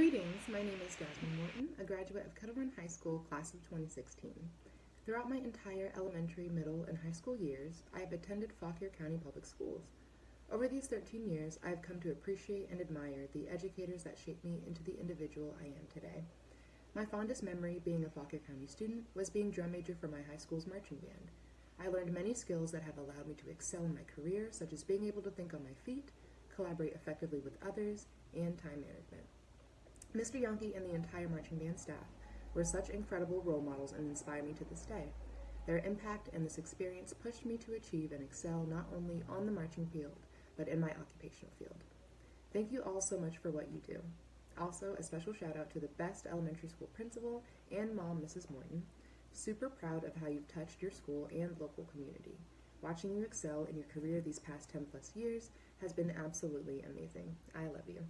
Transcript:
Greetings, my name is Jasmine Morton, a graduate of Kettle Run High School, class of 2016. Throughout my entire elementary, middle, and high school years, I have attended Fauquier County Public Schools. Over these 13 years, I have come to appreciate and admire the educators that shaped me into the individual I am today. My fondest memory, being a Fauquier County student, was being drum major for my high school's marching band. I learned many skills that have allowed me to excel in my career, such as being able to think on my feet, collaborate effectively with others, and time management. Mr. Yonke and the entire marching band staff were such incredible role models and inspire me to this day. Their impact and this experience pushed me to achieve and excel not only on the marching field, but in my occupational field. Thank you all so much for what you do. Also, a special shout out to the best elementary school principal and mom, Mrs. Morton. Super proud of how you've touched your school and local community. Watching you excel in your career these past 10 plus years has been absolutely amazing. I love you.